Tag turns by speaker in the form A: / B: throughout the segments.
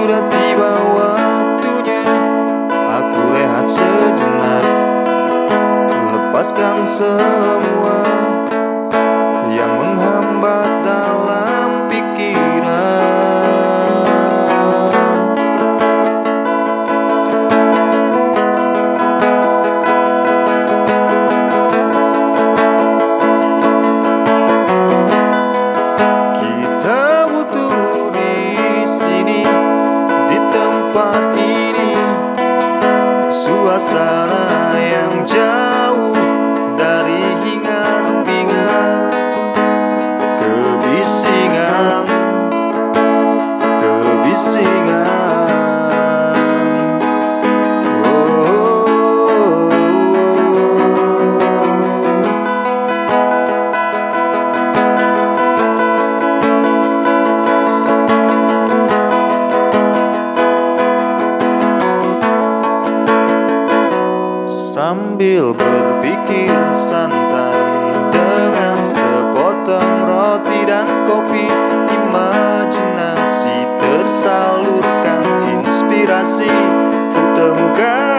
A: Sudah tiba waktunya. Aku rehat sejenak Lepaskan semua da da Sambil berpikir santai Dengan sepotong roti dan kopi Imajinasi tersalurkan Inspirasi kutemukan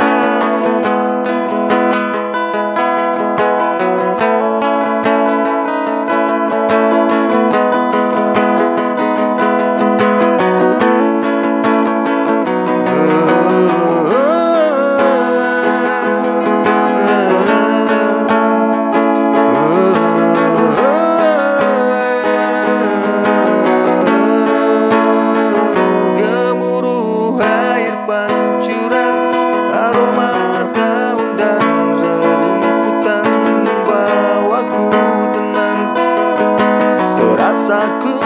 A: saku.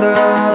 A: wonder